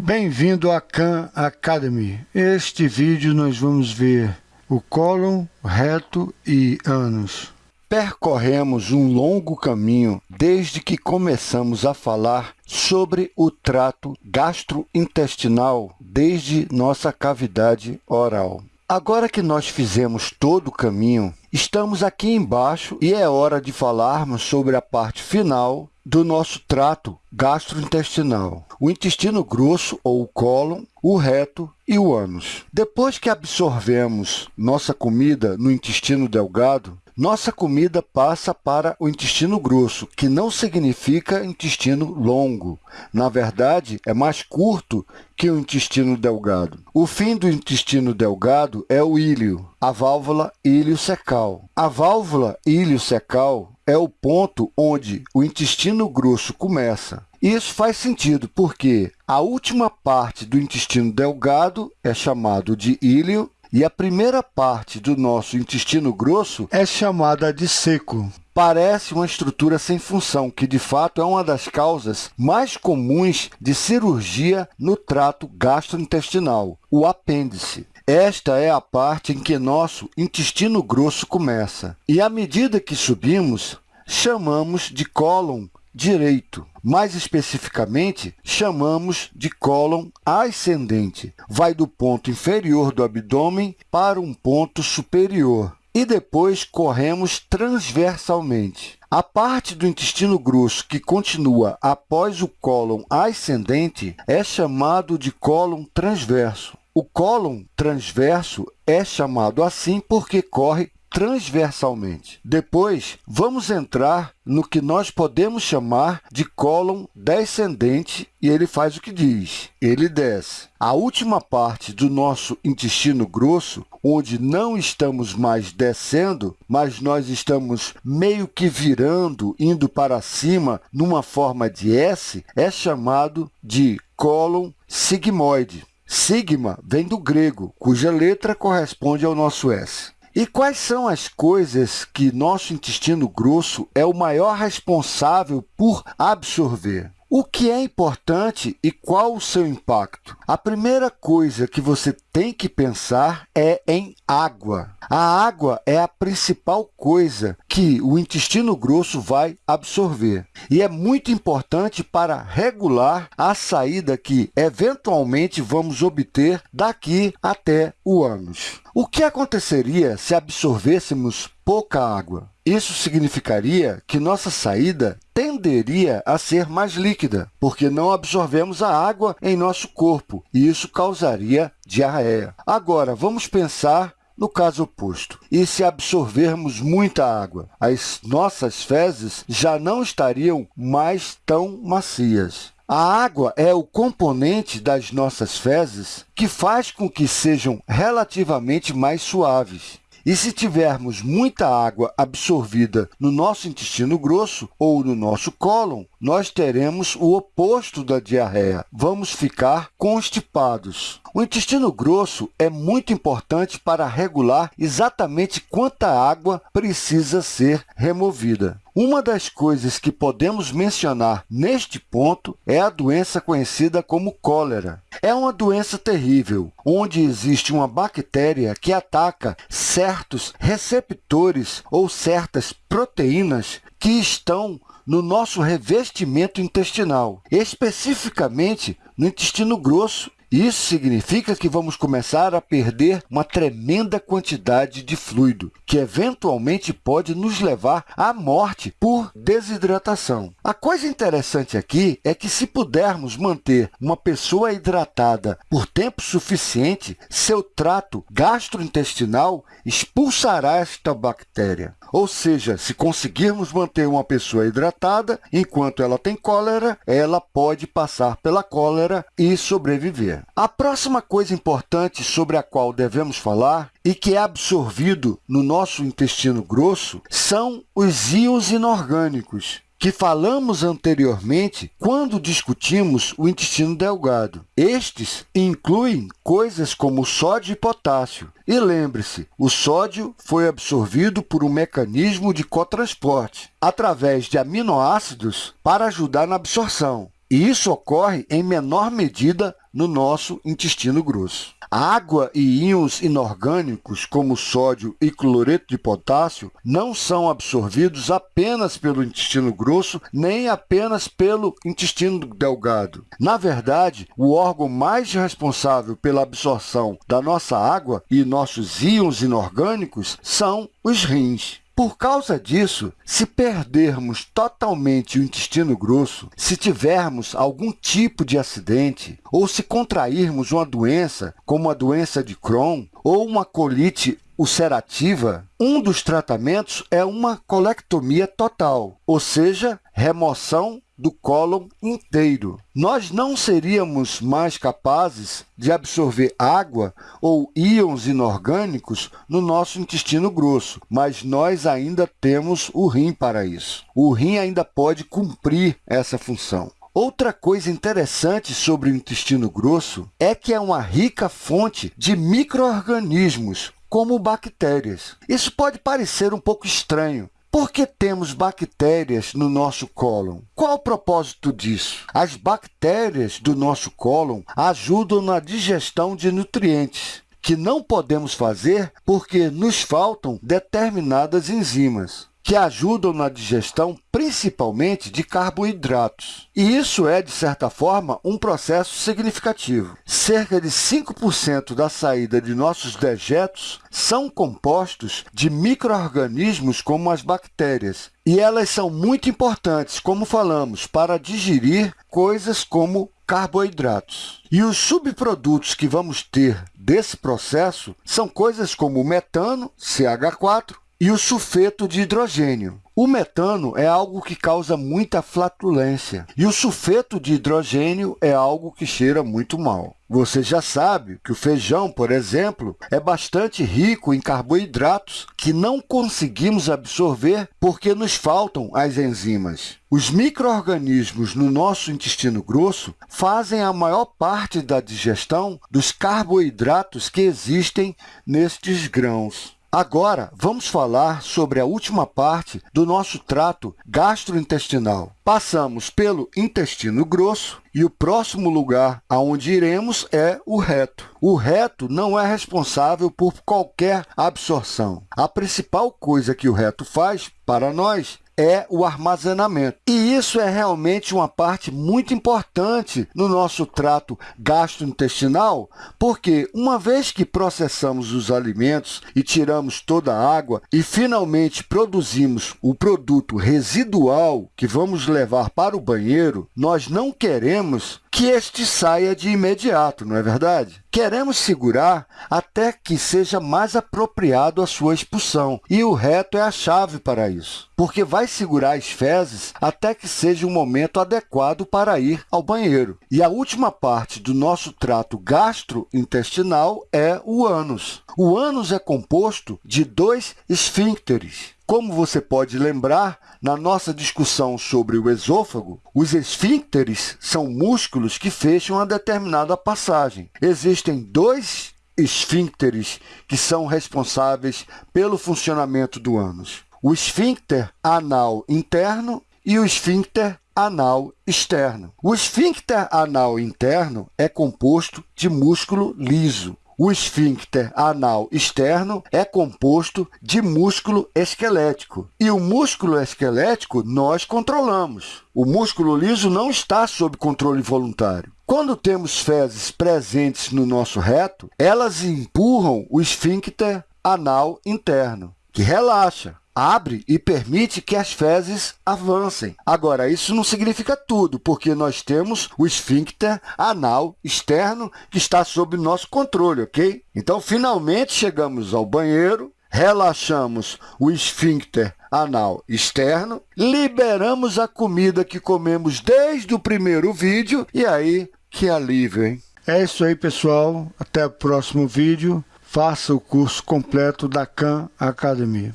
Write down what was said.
Bem-vindo à Khan Academy. Este vídeo nós vamos ver o cólon, reto e ânus. Percorremos um longo caminho desde que começamos a falar sobre o trato gastrointestinal desde nossa cavidade oral. Agora que nós fizemos todo o caminho, estamos aqui embaixo e é hora de falarmos sobre a parte final do nosso trato gastrointestinal, o intestino grosso ou o cólon, o reto e o ânus. Depois que absorvemos nossa comida no intestino delgado, nossa comida passa para o intestino grosso, que não significa intestino longo. Na verdade, é mais curto que o intestino delgado. O fim do intestino delgado é o íleo, a válvula ilio-secal. A válvula ilio-secal é o ponto onde o intestino grosso começa. Isso faz sentido porque a última parte do intestino delgado é chamado de íleo e a primeira parte do nosso intestino grosso é chamada de seco. Parece uma estrutura sem função, que de fato é uma das causas mais comuns de cirurgia no trato gastrointestinal, o apêndice. Esta é a parte em que nosso intestino grosso começa. E à medida que subimos, chamamos de cólon direito. Mais especificamente, chamamos de cólon ascendente. Vai do ponto inferior do abdômen para um ponto superior. E depois corremos transversalmente. A parte do intestino grosso que continua após o cólon ascendente é chamado de cólon transverso. O cólon transverso é chamado assim porque corre transversalmente. Depois, vamos entrar no que nós podemos chamar de cólon descendente, e ele faz o que diz, ele desce. A última parte do nosso intestino grosso, onde não estamos mais descendo, mas nós estamos meio que virando, indo para cima, numa forma de S, é chamado de cólon sigmoide. Sigma vem do grego, cuja letra corresponde ao nosso S. E quais são as coisas que nosso intestino grosso é o maior responsável por absorver? O que é importante e qual o seu impacto? A primeira coisa que você tem que pensar é em água. A água é a principal coisa que o intestino grosso vai absorver. E é muito importante para regular a saída que, eventualmente, vamos obter daqui até o ânus. O que aconteceria se absorvêssemos pouca água? Isso significaria que nossa saída tenderia a ser mais líquida, porque não absorvemos a água em nosso corpo, e isso causaria diarreia. Agora, vamos pensar no caso oposto. E se absorvermos muita água, as nossas fezes já não estariam mais tão macias. A água é o componente das nossas fezes que faz com que sejam relativamente mais suaves. E se tivermos muita água absorvida no nosso intestino grosso ou no nosso cólon, nós teremos o oposto da diarreia. Vamos ficar constipados. O intestino grosso é muito importante para regular exatamente quanta água precisa ser removida. Uma das coisas que podemos mencionar neste ponto é a doença conhecida como cólera. É uma doença terrível, onde existe uma bactéria que ataca certos receptores ou certas proteínas que estão no nosso revestimento intestinal, especificamente no intestino grosso isso significa que vamos começar a perder uma tremenda quantidade de fluido, que eventualmente pode nos levar à morte por desidratação. A coisa interessante aqui é que se pudermos manter uma pessoa hidratada por tempo suficiente, seu trato gastrointestinal expulsará esta bactéria. Ou seja, se conseguirmos manter uma pessoa hidratada, enquanto ela tem cólera, ela pode passar pela cólera e sobreviver. A próxima coisa importante sobre a qual devemos falar e que é absorvido no nosso intestino grosso são os íons inorgânicos, que falamos anteriormente quando discutimos o intestino delgado. Estes incluem coisas como sódio e potássio. E lembre-se, o sódio foi absorvido por um mecanismo de cotransporte, através de aminoácidos para ajudar na absorção. E isso ocorre em menor medida no nosso intestino grosso. A água e íons inorgânicos, como sódio e cloreto de potássio, não são absorvidos apenas pelo intestino grosso, nem apenas pelo intestino delgado. Na verdade, o órgão mais responsável pela absorção da nossa água e nossos íons inorgânicos são os rins. Por causa disso, se perdermos totalmente o intestino grosso, se tivermos algum tipo de acidente, ou se contrairmos uma doença, como a doença de Crohn, ou uma colite ulcerativa, um dos tratamentos é uma colectomia total, ou seja, remoção do cólon inteiro. Nós não seríamos mais capazes de absorver água ou íons inorgânicos no nosso intestino grosso, mas nós ainda temos o rim para isso. O rim ainda pode cumprir essa função. Outra coisa interessante sobre o intestino grosso é que é uma rica fonte de micro-organismos, como bactérias. Isso pode parecer um pouco estranho, por que temos bactérias no nosso cólon? Qual o propósito disso? As bactérias do nosso cólon ajudam na digestão de nutrientes, que não podemos fazer porque nos faltam determinadas enzimas que ajudam na digestão principalmente de carboidratos. E isso é, de certa forma, um processo significativo. Cerca de 5% da saída de nossos dejetos são compostos de micro-organismos como as bactérias, e elas são muito importantes, como falamos, para digerir coisas como carboidratos. E os subprodutos que vamos ter desse processo são coisas como metano, CH4, e o sulfeto de hidrogênio. O metano é algo que causa muita flatulência e o sulfeto de hidrogênio é algo que cheira muito mal. Você já sabe que o feijão, por exemplo, é bastante rico em carboidratos que não conseguimos absorver porque nos faltam as enzimas. Os micro-organismos no nosso intestino grosso fazem a maior parte da digestão dos carboidratos que existem nestes grãos. Agora, vamos falar sobre a última parte do nosso trato gastrointestinal. Passamos pelo intestino grosso e o próximo lugar aonde iremos é o reto. O reto não é responsável por qualquer absorção. A principal coisa que o reto faz para nós é o armazenamento. E isso é realmente uma parte muito importante no nosso trato gastrointestinal, porque uma vez que processamos os alimentos e tiramos toda a água e finalmente produzimos o produto residual que vamos levar para o banheiro, nós não queremos que este saia de imediato, não é verdade? Queremos segurar até que seja mais apropriado a sua expulsão, e o reto é a chave para isso, porque vai segurar as fezes até que seja o momento adequado para ir ao banheiro. E a última parte do nosso trato gastrointestinal é o ânus. O ânus é composto de dois esfíncteres, como você pode lembrar, na nossa discussão sobre o esôfago, os esfíncteres são músculos que fecham a determinada passagem. Existem dois esfíncteres que são responsáveis pelo funcionamento do ânus. O esfíncter anal interno e o esfíncter anal externo. O esfíncter anal interno é composto de músculo liso. O esfíncter anal externo é composto de músculo esquelético. E o músculo esquelético nós controlamos. O músculo liso não está sob controle voluntário. Quando temos fezes presentes no nosso reto, elas empurram o esfíncter anal interno, que relaxa abre e permite que as fezes avancem. Agora, isso não significa tudo, porque nós temos o esfíncter anal externo que está sob nosso controle, ok? Então, finalmente, chegamos ao banheiro, relaxamos o esfíncter anal externo, liberamos a comida que comemos desde o primeiro vídeo e aí, que alívio, hein? É isso aí, pessoal. Até o próximo vídeo. Faça o curso completo da Khan Academy.